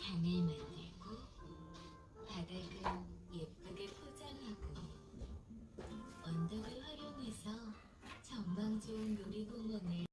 강을 만들고 바닥은 예쁘게 포장하고 언덕을 활용해서 전망 좋은 놀이공원을